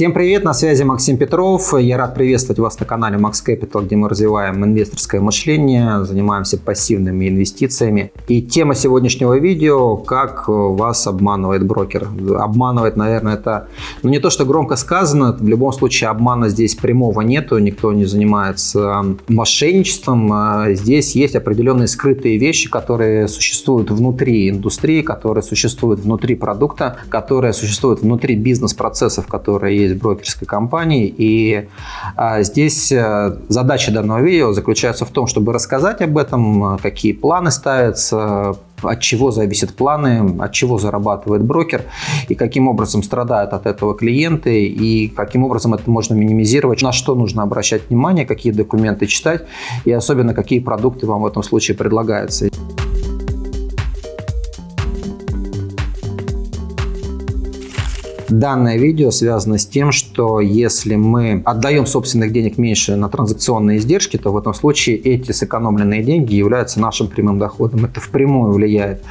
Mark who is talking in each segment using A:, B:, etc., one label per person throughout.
A: Всем привет, на связи Максим Петров. Я рад приветствовать вас на канале Max Capital, где мы развиваем инвесторское мышление, занимаемся пассивными инвестициями. И тема сегодняшнего видео – как вас обманывает брокер. Обманывает, наверное, это ну, не то, что громко сказано, в любом случае обмана здесь прямого нету, никто не занимается мошенничеством. А здесь есть определенные скрытые вещи, которые существуют внутри индустрии, которые существуют внутри продукта, которые существуют внутри бизнес-процессов, которые есть брокерской компании. И а, здесь э, задача данного видео заключается в том, чтобы рассказать об этом, какие планы ставятся, от чего зависят планы, от чего зарабатывает брокер и каким образом страдают от этого клиенты и каким образом это можно минимизировать, на что нужно обращать внимание, какие документы читать и особенно какие продукты вам в этом случае предлагаются. Данное видео связано с тем, что если мы отдаем собственных денег меньше на транзакционные издержки, то в этом случае эти сэкономленные деньги являются нашим прямым доходом. Это впрямую влияет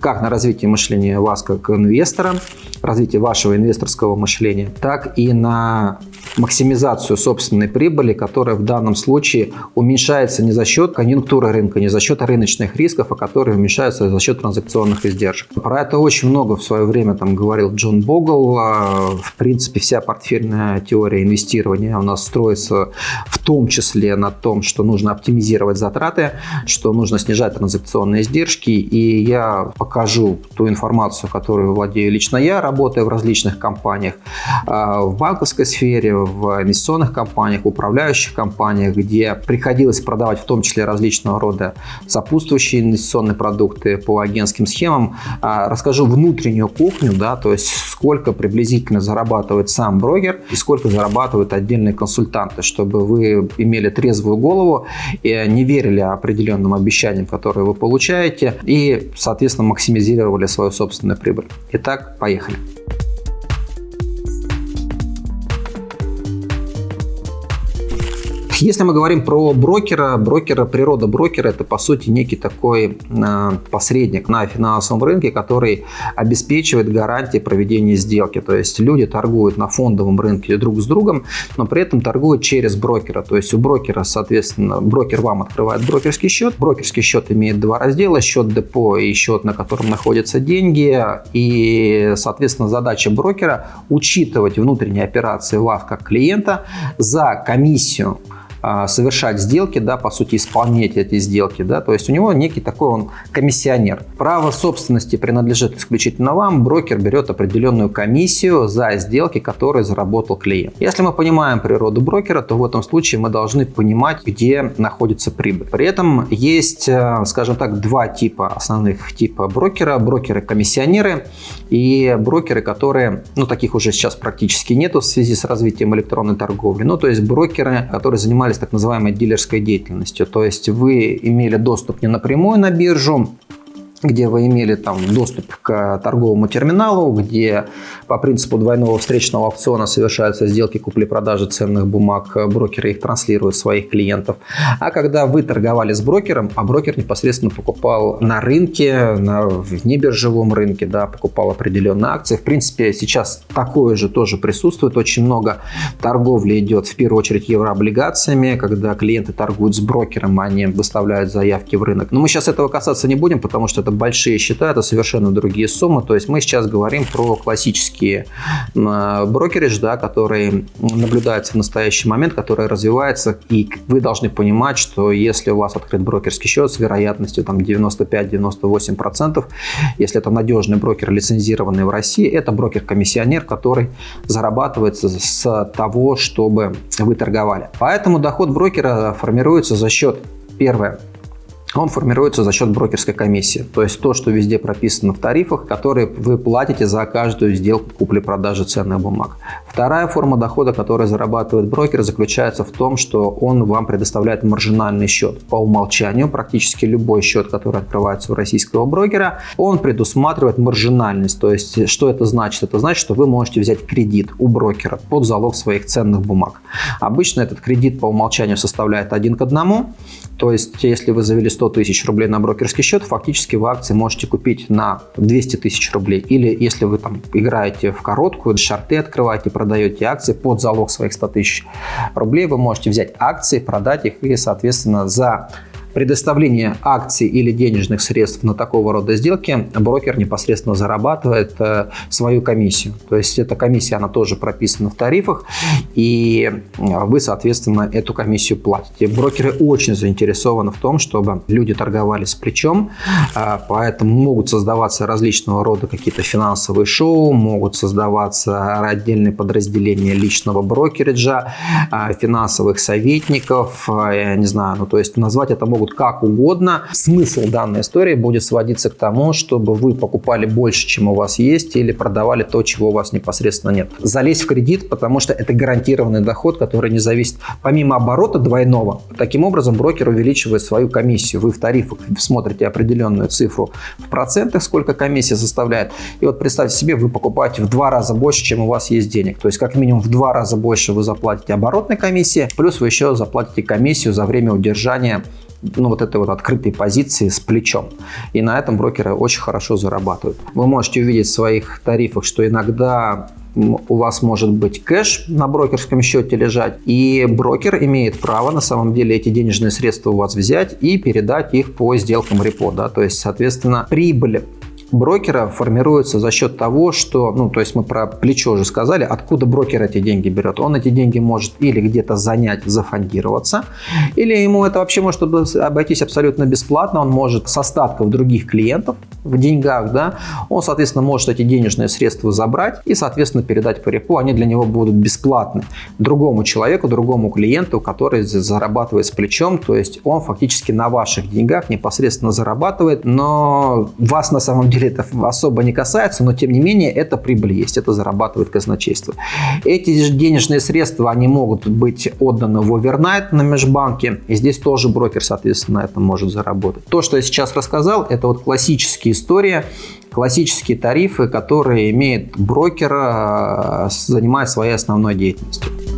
A: как на развитие мышления вас как инвестора, развитие вашего инвесторского мышления, так и на максимизацию собственной прибыли, которая в данном случае уменьшается не за счет конъюнктуры рынка, не за счет рыночных рисков, а которые уменьшаются за счет транзакционных издержек. Про это очень много в свое время там говорил Джон Богл. А, в принципе, вся портфельная теория инвестирования у нас строится в том числе на том, что нужно оптимизировать затраты, что нужно снижать транзакционные издержки. И я покажу ту информацию, которую владею лично я, работая в различных компаниях, а, в банковской сфере, в инвестиционных компаниях, управляющих компаниях, где приходилось продавать в том числе различного рода сопутствующие инвестиционные продукты по агентским схемам. А, расскажу внутреннюю кухню, да, то есть сколько приблизительно зарабатывает сам брокер и сколько зарабатывают отдельные консультанты, чтобы вы имели трезвую голову и не верили определенным обещаниям, которые вы получаете и, соответственно, максимизировали свою собственную прибыль. Итак, поехали. Если мы говорим про брокера, брокера, природа брокера – это, по сути, некий такой э, посредник на финансовом рынке, который обеспечивает гарантии проведения сделки. То есть люди торгуют на фондовом рынке друг с другом, но при этом торгуют через брокера. То есть у брокера, соответственно, брокер вам открывает брокерский счет. Брокерский счет имеет два раздела – счет депо и счет, на котором находятся деньги. И, соответственно, задача брокера – учитывать внутренние операции вас как клиента за комиссию а, совершать сделки, да, по сути, исполнять эти сделки, да, то есть у него некий такой он комиссионер. Право собственности принадлежит исключительно вам, брокер берет определенную комиссию за сделки, которые заработал клиент. Если мы понимаем природу брокера, то в этом случае мы должны понимать, где находится прибыль. При этом есть, э, скажем так, два типа основных типа брокера. Брокеры-комиссионеры и брокеры, которые, ну, таких уже сейчас практически нету в связи с развитием электронной торговли. Ну, то есть брокеры, которые занимаются занимались так называемой дилерской деятельностью. То есть вы имели доступ не напрямую на биржу, где вы имели там доступ к торговому терминалу, где по принципу двойного встречного аукциона совершаются сделки купли-продажи ценных бумаг, брокеры их транслируют своих клиентов. А когда вы торговали с брокером, а брокер непосредственно покупал на рынке, на внебиржевом рынке, да, покупал определенные акции. В принципе, сейчас такое же тоже присутствует. Очень много торговли идет в первую очередь еврооблигациями, когда клиенты торгуют с брокером, они выставляют заявки в рынок. Но мы сейчас этого касаться не будем, потому что это большие счета, это совершенно другие суммы. То есть мы сейчас говорим про классические брокеридж, да, которые наблюдаются в настоящий момент, которые развиваются. И вы должны понимать, что если у вас открыт брокерский счет с вероятностью там 95-98%, если это надежный брокер, лицензированный в России, это брокер-комиссионер, который зарабатывает с того, чтобы вы торговали. Поэтому доход брокера формируется за счет, первое, он формируется за счет брокерской комиссии. То есть то, что везде прописано в тарифах, которые вы платите за каждую сделку купли-продажи ценных бумаг. Вторая форма дохода, которую зарабатывает брокер, заключается в том, что он вам предоставляет маржинальный счет. По умолчанию практически любой счет, который открывается у российского брокера, он предусматривает маржинальность. То есть что это значит? Это значит, что вы можете взять кредит у брокера под залог своих ценных бумаг. Обычно этот кредит по умолчанию составляет один к одному. То есть если вы завели 100 тысяч рублей на брокерский счет, фактически вы акции можете купить на 200 тысяч рублей. Или если вы там играете в короткую, шарты открываете, продаете акции под залог своих 100 тысяч рублей, вы можете взять акции, продать их и, соответственно, за предоставление акций или денежных средств на такого рода сделки брокер непосредственно зарабатывает э, свою комиссию. То есть эта комиссия, она тоже прописана в тарифах, и вы, соответственно, эту комиссию платите. Брокеры очень заинтересованы в том, чтобы люди торговали с плечом, э, поэтому могут создаваться различного рода какие-то финансовые шоу, могут создаваться отдельные подразделения личного брокериджа, э, финансовых советников, я не знаю, ну то есть назвать это могут как угодно. Смысл данной истории будет сводиться к тому, чтобы вы покупали больше, чем у вас есть, или продавали то, чего у вас непосредственно нет. Залезть в кредит, потому что это гарантированный доход, который не зависит помимо оборота двойного. Таким образом, брокер увеличивает свою комиссию. Вы в тарифах смотрите определенную цифру в процентах, сколько комиссия составляет. И вот представьте себе, вы покупаете в два раза больше, чем у вас есть денег. То есть как минимум в два раза больше вы заплатите оборотной комиссии, плюс вы еще заплатите комиссию за время удержания ну, вот этой вот открытой позиции с плечом. И на этом брокеры очень хорошо зарабатывают. Вы можете увидеть в своих тарифах, что иногда у вас может быть кэш на брокерском счете лежать, и брокер имеет право на самом деле эти денежные средства у вас взять и передать их по сделкам репо. Да? То есть, соответственно, прибыль брокера формируется за счет того, что, ну, то есть мы про плечо уже сказали, откуда брокер эти деньги берет. Он эти деньги может или где-то занять, зафондироваться, или ему это вообще может обойтись абсолютно бесплатно. Он может с остатков других клиентов в деньгах, да, он, соответственно, может эти денежные средства забрать и, соответственно, передать по репу. Они для него будут бесплатны другому человеку, другому клиенту, который зарабатывает с плечом. То есть он фактически на ваших деньгах непосредственно зарабатывает, но вас на самом деле деле это особо не касается, но тем не менее это прибыль есть, это зарабатывает казначейство. Эти денежные средства, они могут быть отданы в овернайт на межбанке, и здесь тоже брокер, соответственно, на этом может заработать. То, что я сейчас рассказал, это вот классические истории, классические тарифы, которые имеет брокер, э, занимаясь своей основной деятельностью.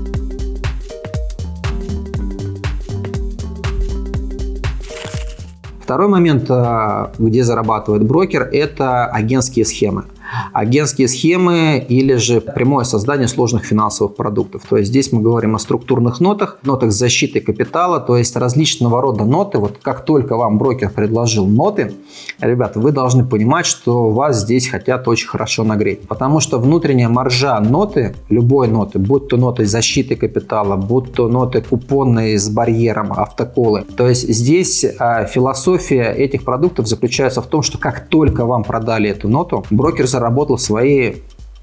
A: Второй момент, э, где зарабатывает брокер, это агентские схемы агентские схемы или же прямое создание сложных финансовых продуктов. То есть здесь мы говорим о структурных нотах, нотах защиты капитала, то есть различного рода ноты. Вот как только вам брокер предложил ноты, ребята, вы должны понимать, что вас здесь хотят очень хорошо нагреть. Потому что внутренняя маржа ноты, любой ноты, будь то ноты защиты капитала, будь то ноты купонные с барьером, автоколы. То есть здесь а, философия этих продуктов заключается в том, что как только вам продали эту ноту, брокер заработал свои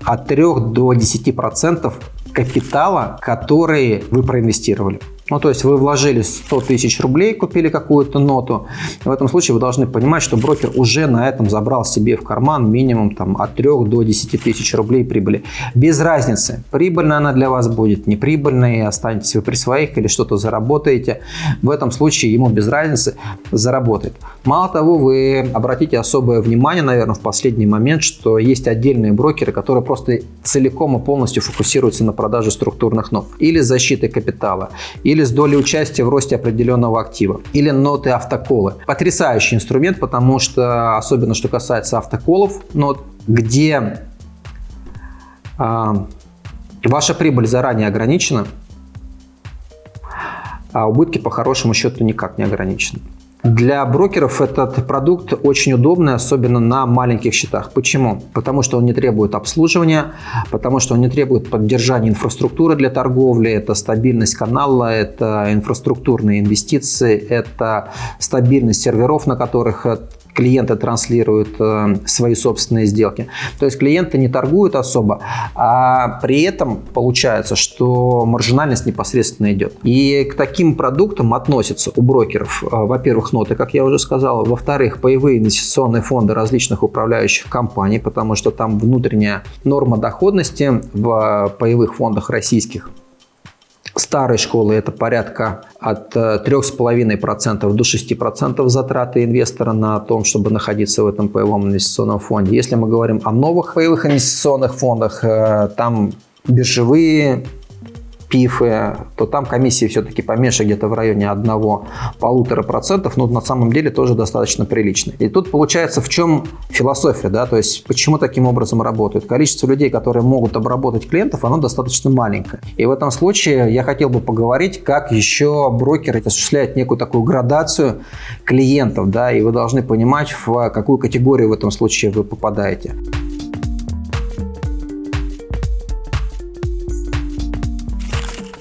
A: от 3 до 10% капитала, который вы проинвестировали. Ну, то есть вы вложили 100 тысяч рублей, купили какую-то ноту. В этом случае вы должны понимать, что брокер уже на этом забрал себе в карман минимум там, от 3 до 10 тысяч рублей прибыли. Без разницы, прибыльная она для вас будет, неприбыльная, останетесь вы при своих или что-то заработаете. В этом случае ему без разницы заработает. Мало того, вы обратите особое внимание, наверное, в последний момент, что есть отдельные брокеры, которые просто целиком и полностью фокусируются на продаже структурных нот или защиты капитала, или или с долей участия в росте определенного актива, или ноты автоколы. Потрясающий инструмент, потому что, особенно что касается автоколов, нот, где а, ваша прибыль заранее ограничена, а убытки по хорошему счету никак не ограничены. Для брокеров этот продукт очень удобный, особенно на маленьких счетах. Почему? Потому что он не требует обслуживания, потому что он не требует поддержания инфраструктуры для торговли, это стабильность канала, это инфраструктурные инвестиции, это стабильность серверов, на которых клиенты транслируют э, свои собственные сделки. То есть клиенты не торгуют особо, а при этом получается, что маржинальность непосредственно идет. И к таким продуктам относятся у брокеров, э, во-первых, ноты, как я уже сказал, во-вторых, паевые инвестиционные фонды различных управляющих компаний, потому что там внутренняя норма доходности в паевых фондах российских старой школы это порядка от 3,5% э, до 6% затраты инвестора на том, чтобы находиться в этом паевом инвестиционном фонде. Если мы говорим о новых паевых инвестиционных фондах, э, там биржевые ПИФы, то там комиссии все-таки поменьше, где-то в районе 1-1,5%, но на самом деле тоже достаточно прилично. И тут получается в чем философия, да, то есть почему таким образом работают. Количество людей, которые могут обработать клиентов, оно достаточно маленькое. И в этом случае я хотел бы поговорить, как еще брокеры осуществляют некую такую градацию клиентов, да, и вы должны понимать, в какую категорию в этом случае вы попадаете.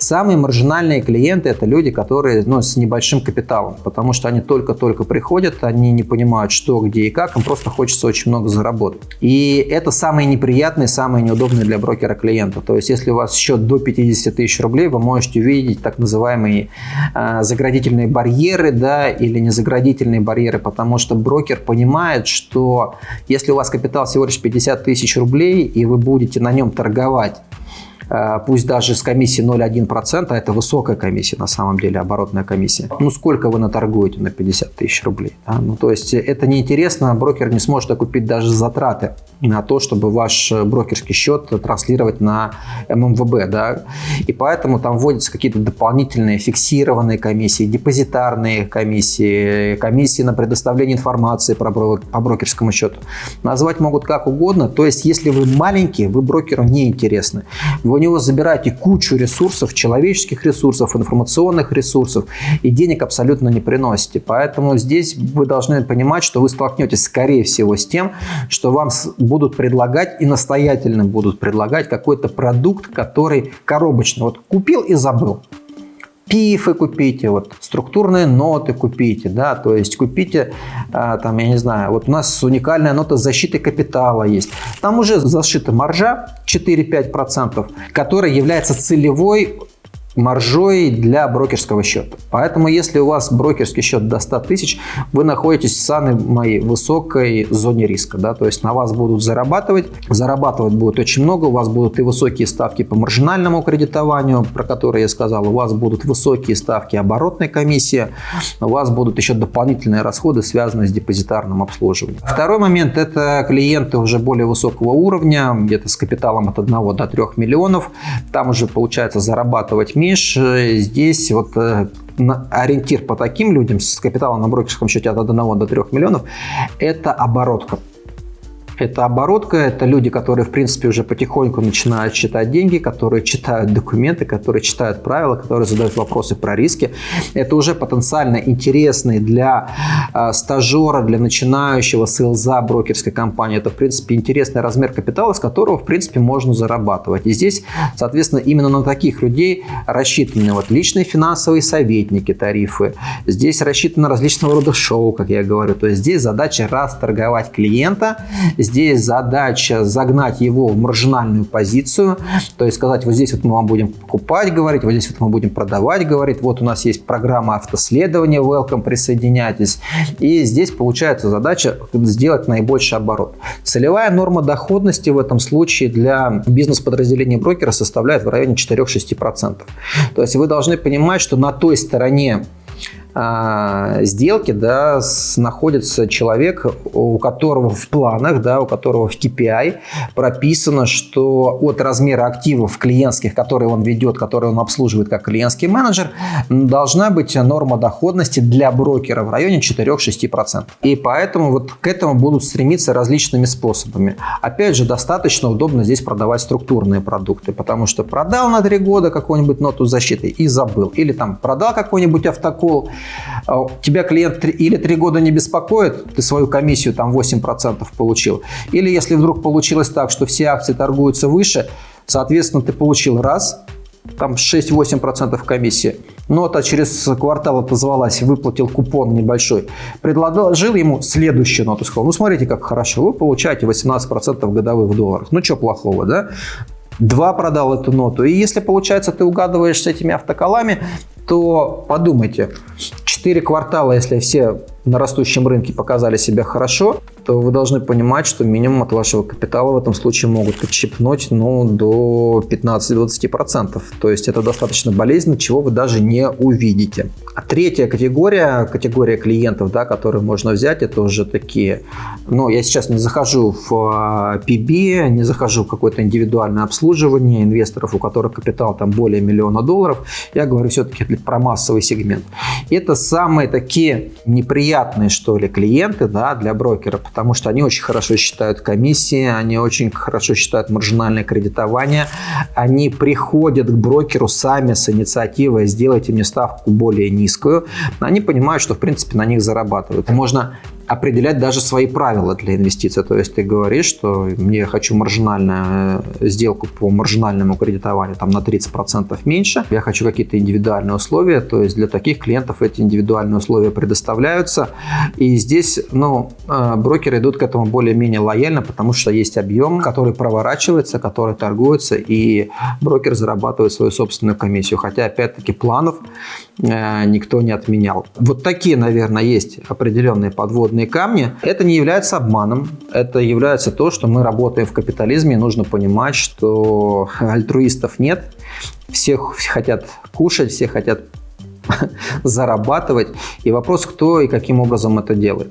A: Самые маржинальные клиенты – это люди, которые ну, с небольшим капиталом, потому что они только-только приходят, они не понимают, что, где и как, им просто хочется очень много заработать. И это самые неприятные, самые неудобные для брокера клиента. То есть, если у вас счет до 50 тысяч рублей, вы можете увидеть так называемые э, заградительные барьеры да, или незаградительные барьеры, потому что брокер понимает, что если у вас капитал всего лишь 50 тысяч рублей, и вы будете на нем торговать пусть даже с комиссией 0,1%, а это высокая комиссия на самом деле, оборотная комиссия. Ну, сколько вы наторгуете на 50 тысяч рублей? Да? Ну, то есть это неинтересно, брокер не сможет окупить даже затраты на то, чтобы ваш брокерский счет транслировать на ММВБ. Да? И поэтому там вводятся какие-то дополнительные фиксированные комиссии, депозитарные комиссии, комиссии на предоставление информации про, по брокерскому счету. Назвать могут как угодно. То есть, если вы маленький, вы брокеру не интересны. Вы у него забираете кучу ресурсов, человеческих ресурсов, информационных ресурсов, и денег абсолютно не приносите. Поэтому здесь вы должны понимать, что вы столкнетесь, скорее всего, с тем, что вам будут предлагать и настоятельно будут предлагать какой-то продукт, который коробочный. Вот купил и забыл пифы купите, вот структурные ноты купите, да, то есть купите, а, там, я не знаю, вот у нас уникальная нота защиты капитала есть. Там уже зашита маржа 4-5%, которая является целевой маржой для брокерского счета. Поэтому, если у вас брокерский счет до 100 тысяч, вы находитесь в самой высокой зоне риска. Да? То есть на вас будут зарабатывать. Зарабатывать будет очень много. У вас будут и высокие ставки по маржинальному кредитованию, про которые я сказал. У вас будут высокие ставки оборотной комиссии. У вас будут еще дополнительные расходы, связанные с депозитарным обслуживанием. Второй момент – это клиенты уже более высокого уровня, где-то с капиталом от 1 до 3 миллионов. Там уже получается зарабатывать э, здесь вот э, ориентир по таким людям с капиталом на брокерском счете от 1 до 3 миллионов – это оборотка. Это оборотка, это люди, которые, в принципе, уже потихоньку начинают считать деньги, которые читают документы, которые читают правила, которые задают вопросы про риски. Это уже потенциально интересный для э, стажера, для начинающего селза брокерской компании. Это, в принципе, интересный размер капитала, с которого, в принципе, можно зарабатывать. И здесь, соответственно, именно на таких людей рассчитаны вот личные финансовые советники, тарифы. Здесь рассчитаны различного рода шоу, как я говорю. То есть здесь задача расторговать клиента, Здесь задача загнать его в маржинальную позицию, то есть сказать, вот здесь вот мы вам будем покупать, говорить, вот здесь вот мы будем продавать, говорить, вот у нас есть программа автоследования, welcome, присоединяйтесь. И здесь получается задача сделать наибольший оборот. Целевая норма доходности в этом случае для бизнес-подразделения брокера составляет в районе 4-6%. То есть вы должны понимать, что на той стороне сделки да, находится человек, у которого в планах, да, у которого в KPI прописано, что от размера активов клиентских, которые он ведет, которые он обслуживает как клиентский менеджер, должна быть норма доходности для брокера в районе 4-6%. И поэтому вот к этому будут стремиться различными способами. Опять же, достаточно удобно здесь продавать структурные продукты, потому что продал на 3 года какую-нибудь ноту защиты и забыл. Или там продал какой-нибудь автокол, а тебя клиент или три года не беспокоит, ты свою комиссию там 8% получил, или если вдруг получилось так, что все акции торгуются выше, соответственно, ты получил раз, там 6-8% комиссии. Нота через квартал отозвалась, выплатил купон небольшой. Предложил ему следующую ноту. Сказал, ну смотрите, как хорошо, вы получаете 18% годовых в долларах. Ну что плохого, да? Два продал эту ноту. И если, получается, ты угадываешь с этими автоколами, то подумайте, 4 квартала, если все на растущем рынке показали себя хорошо, то вы должны понимать, что минимум от вашего капитала в этом случае могут отщипнуть ну, до 15-20%. То есть это достаточно болезненно, чего вы даже не увидите. А третья категория, категория клиентов, да, которые можно взять, это уже такие, ну, я сейчас не захожу в PB, а, не захожу в какое-то индивидуальное обслуживание инвесторов, у которых капитал там более миллиона долларов, я говорю все-таки про массовый сегмент. Это самые такие неприятные, что ли, клиенты, да, для брокера, потому что они очень хорошо считают комиссии, они очень хорошо считают маржинальное кредитование, они приходят к брокеру сами с инициативой «сделайте мне ставку более низкую», они понимают, что в принципе на них зарабатывают. Можно определять даже свои правила для инвестиций. То есть ты говоришь, что мне хочу маржинальную э, сделку по маржинальному кредитованию там, на 30% меньше, я хочу какие-то индивидуальные условия, то есть для таких клиентов эти индивидуальные условия предоставляются. И здесь ну, э, брокеры идут к этому более-менее лояльно, потому что есть объем, который проворачивается, который торгуется, и брокер зарабатывает свою собственную комиссию. Хотя, опять-таки, планов э, никто не отменял. Вот такие, наверное, есть определенные подводные подводные камни. Это не является обманом, это является то, что мы работаем в капитализме, нужно понимать, что альтруистов нет, всех хотят кушать, все хотят зарабатывать. И вопрос, кто и каким образом это делает.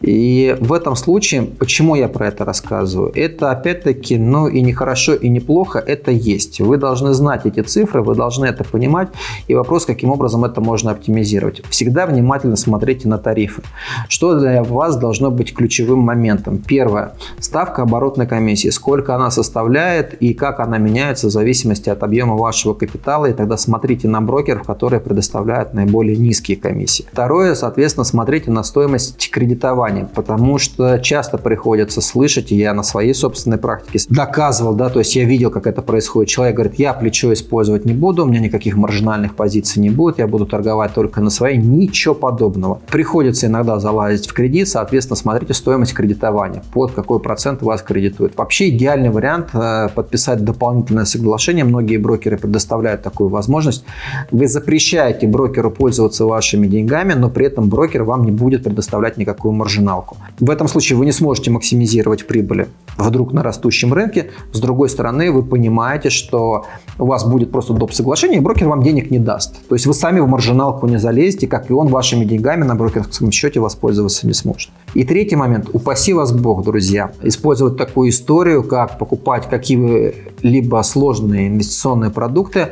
A: И в этом случае, почему я про это рассказываю? Это опять-таки, ну и не хорошо, и не плохо, это есть. Вы должны знать эти цифры, вы должны это понимать. И вопрос, каким образом это можно оптимизировать. Всегда внимательно смотрите на тарифы. Что для вас должно быть ключевым моментом? Первое. Ставка оборотной комиссии. Сколько она составляет и как она меняется в зависимости от объема вашего капитала. И тогда смотрите на брокеров, которые предоставляют предлагают наиболее низкие комиссии. Второе, соответственно, смотрите на стоимость кредитования, потому что часто приходится слышать, и я на своей собственной практике доказывал, да, то есть я видел, как это происходит. Человек говорит, я плечо использовать не буду, у меня никаких маржинальных позиций не будет, я буду торговать только на своей, ничего подобного. Приходится иногда залазить в кредит, соответственно, смотрите стоимость кредитования, под какой процент вас кредитуют. Вообще идеальный вариант э, подписать дополнительное соглашение, многие брокеры предоставляют такую возможность. Вы запрещаете брокеру брокеру пользоваться вашими деньгами, но при этом брокер вам не будет предоставлять никакую маржиналку. В этом случае вы не сможете максимизировать прибыли вдруг на растущем рынке. С другой стороны, вы понимаете, что у вас будет просто доп. соглашение, и брокер вам денег не даст. То есть вы сами в маржиналку не залезете, как и он вашими деньгами на брокерском счете воспользоваться не сможет. И третий момент. Упаси вас Бог, друзья, использовать такую историю, как покупать какие-либо сложные инвестиционные продукты,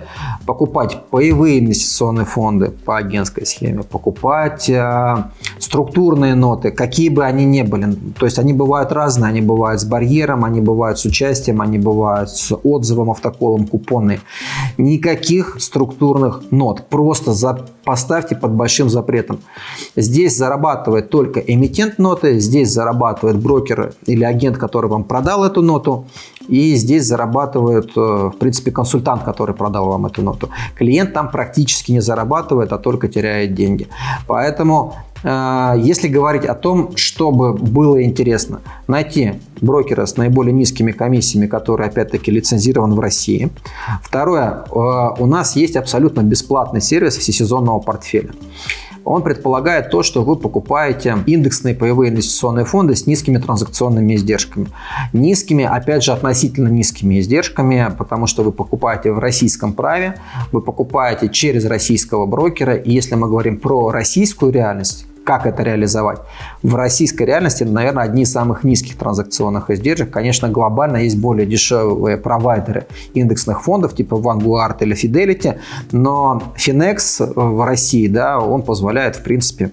A: покупать паевые инвестиционные фонды по агентской схеме, покупать э, структурные ноты, какие бы они ни были. То есть они бывают разные, они бывают с барьером, они бывают с участием, они бывают с отзывом, автоколом, купоны. Никаких структурных нот. Просто за, поставьте под большим запретом. Здесь зарабатывает только эмитент нот, ноты. Здесь зарабатывает брокер или агент, который вам продал эту ноту. И здесь зарабатывает, э, в принципе, консультант, который продал вам эту ноту. Клиент там практически не зарабатывает, а только теряет деньги. Поэтому э, если говорить о том, чтобы было интересно, найти брокера с наиболее низкими комиссиями, который опять-таки лицензирован в России. Второе, э, у нас есть абсолютно бесплатный сервис всесезонного портфеля он предполагает то, что вы покупаете индексные паевые инвестиционные фонды с низкими транзакционными издержками. Низкими, опять же, относительно низкими издержками, потому что вы покупаете в российском праве, вы покупаете через российского брокера. И если мы говорим про российскую реальность, как это реализовать. В российской реальности, наверное, одни из самых низких транзакционных издержек. Конечно, глобально есть более дешевые провайдеры индексных фондов, типа Vanguard или Fidelity, но Finex в России, да, он позволяет, в принципе,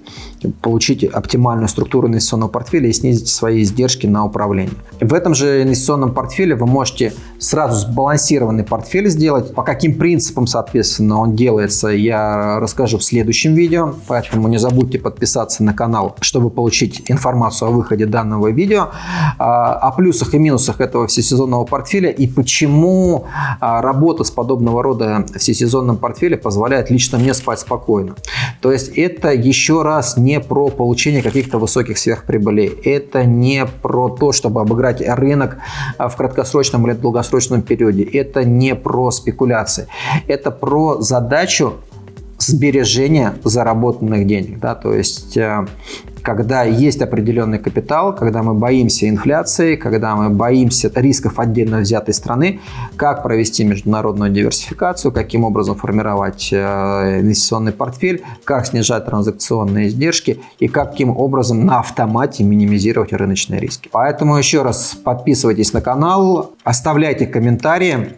A: получить оптимальную структуру инвестиционного портфеля и снизить свои издержки на управление. В этом же инвестиционном портфеле вы можете сразу сбалансированный портфель сделать. По каким принципам, соответственно, он делается, я расскажу в следующем видео, поэтому не забудьте подписаться на канал, чтобы получить информацию о выходе данного видео, а, о плюсах и минусах этого всесезонного портфеля и почему а, работа с подобного рода всесезонным портфелем позволяет лично мне спать спокойно. То есть это еще раз не не про получение каких-то высоких сверхприбылей. Это не про то, чтобы обыграть рынок а, в краткосрочном или долгосрочном периоде. Это не про спекуляции. Это про задачу сбережения заработанных денег. Да? То есть э, когда есть определенный капитал, когда мы боимся инфляции, когда мы боимся рисков отдельно взятой страны, как провести международную диверсификацию, каким образом формировать э, инвестиционный портфель, как снижать транзакционные издержки и каким образом на автомате минимизировать рыночные риски. Поэтому еще раз подписывайтесь на канал, оставляйте комментарии,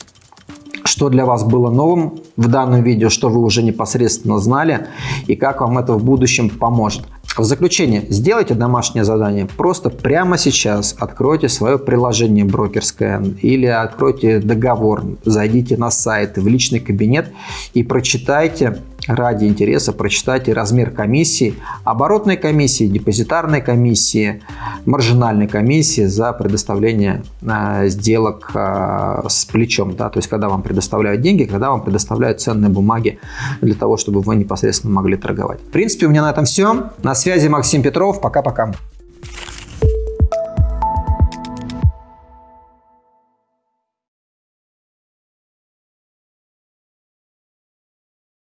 A: что для вас было новым в данном видео, что вы уже непосредственно знали и как вам это в будущем поможет. В заключение, сделайте домашнее задание. Просто прямо сейчас откройте свое приложение брокерское или откройте договор, зайдите на сайт, в личный кабинет и прочитайте ради интереса прочитайте размер комиссии, оборотной комиссии, депозитарной комиссии, маржинальной комиссии за предоставление э, сделок э, с плечом. Да? То есть, когда вам предоставляют деньги, когда вам предоставляют ценные бумаги для того, чтобы вы непосредственно могли торговать. В принципе, у меня на этом все. На связи Максим Петров. Пока-пока.